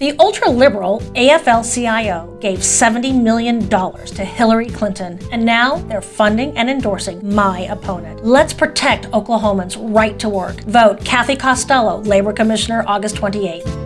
The ultra-liberal AFL-CIO gave $70 million to Hillary Clinton, and now they're funding and endorsing my opponent. Let's protect Oklahomans' right to work. Vote Kathy Costello, Labor Commissioner, August 28th.